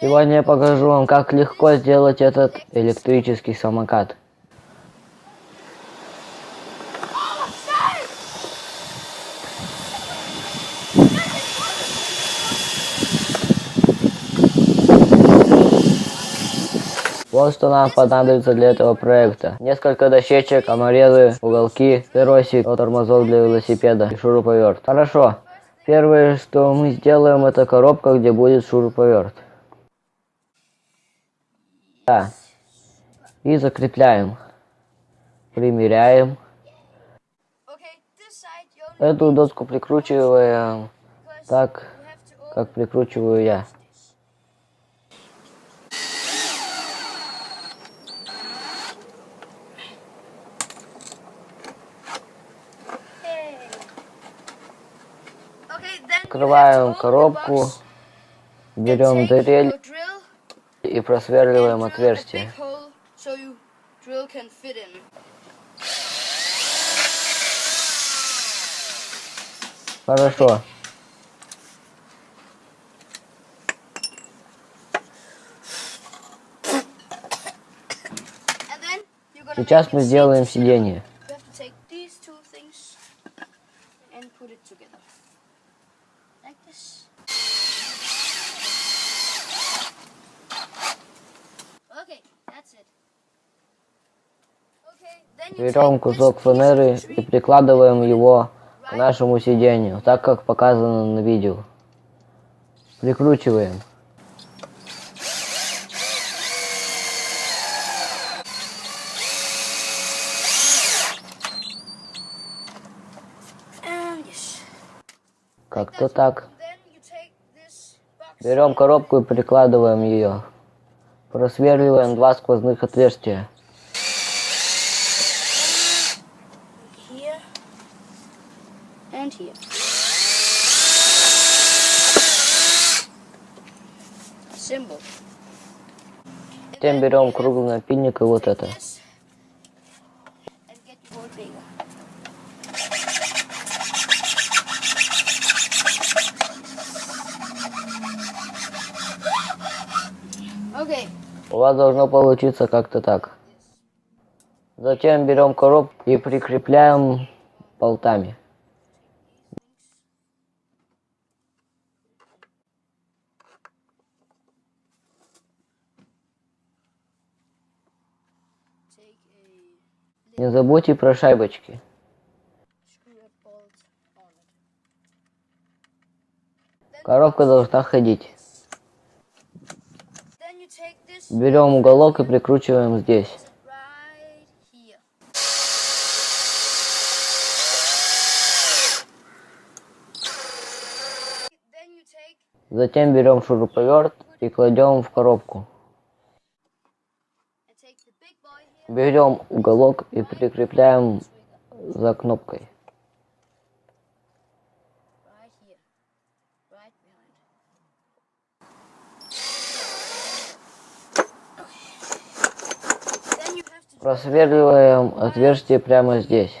Сегодня я покажу вам, как легко сделать этот электрический самокат. Вот что нам понадобится для этого проекта. Несколько дощечек, саморезы, уголки, перосик, тормозов для велосипеда и шуруповерт. Хорошо. Первое, что мы сделаем, это коробка, где будет шуруповерт. Да. И закрепляем. Примеряем. Эту доску прикручиваем так, как прикручиваю я. Открываем коробку, берем дрель и просверливаем отверстие. Хорошо. Сейчас мы сделаем сиденье. Берем кусок фанеры и прикладываем его к нашему сиденью, так как показано на видео. Прикручиваем. Как-то так. Берем коробку и прикладываем ее. Просверливаем два сквозных отверстия. Here. Symbol. Затем берем круглый напильник и вот это. У вас должно получиться как-то так. Затем берем коробку и прикрепляем болтами. Не забудьте про шайбочки. Коробка должна ходить. Берем уголок и прикручиваем здесь. Затем берем шуруповерт и кладем в коробку. Берем уголок и прикрепляем за кнопкой. Просверливаем отверстие прямо здесь.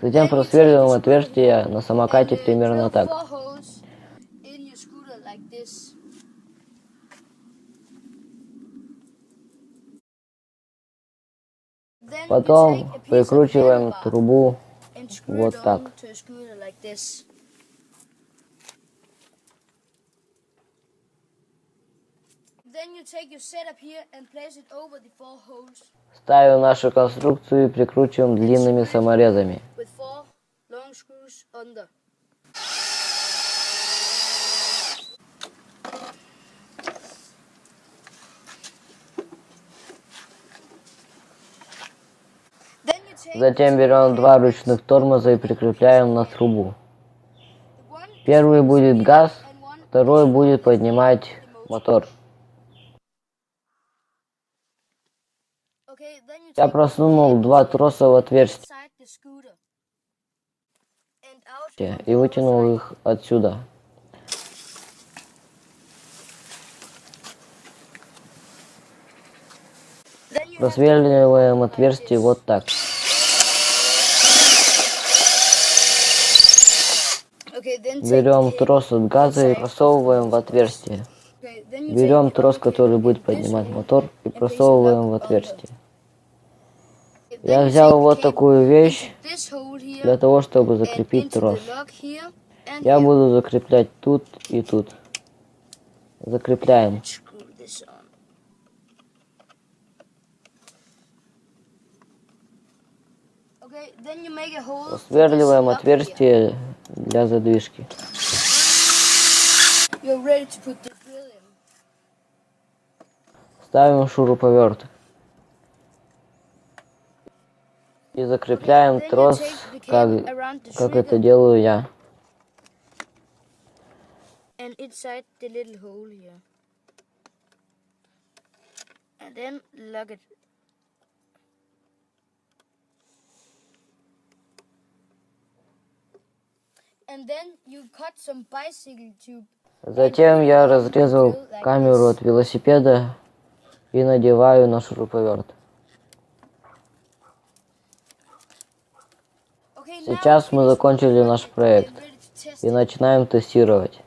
Затем просверливаем отверстие на самокате примерно так. Потом прикручиваем трубу вот так. Ставим нашу конструкцию и прикручиваем длинными саморезами. Затем берем два ручных тормоза и прикрепляем на трубу. Первый будет газ, второй будет поднимать мотор. Я просунул два троса в отверстие и вытянул их отсюда. Просверливаем отверстие вот так. then take Берем трос от газа и просовываем в отверстие. Берем трос, который будет поднимать мотор, и просовываем в отверстие. Я взял вот такую вещь для того, чтобы закрепить трос. Я буду закреплять тут и тут. Закрепляем. Сверливаем отверстие для задвижки. Ставим шуруповерт. И закрепляем трос, как, как это делаю я. and inside the little hole here. And then lock it. Затем я разрезал камеру от велосипеда и надеваю на шуруповерт. Сейчас мы закончили наш проект и начинаем тестировать.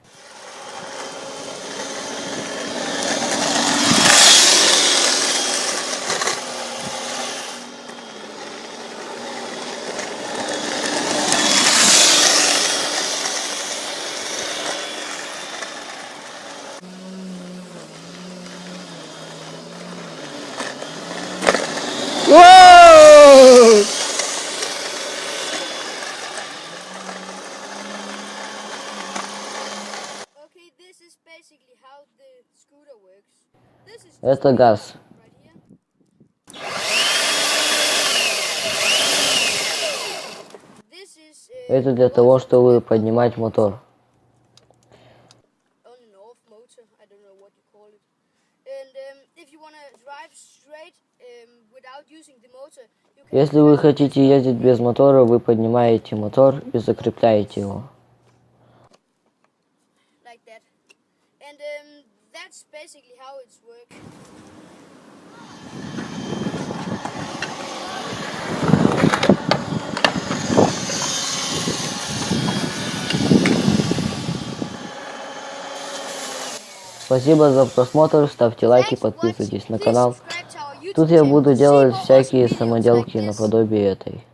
Это газ. uh, Это для того, чтобы поднимать мотор. um, um, Если вы хотите ездить без мотора, вы поднимаете мотор и закрепляете его. Basically how it's work. Спасибо за просмотр, ставьте лайки, подписывайтесь на канал. Тут я буду делать всякие самоделки наподобие этой.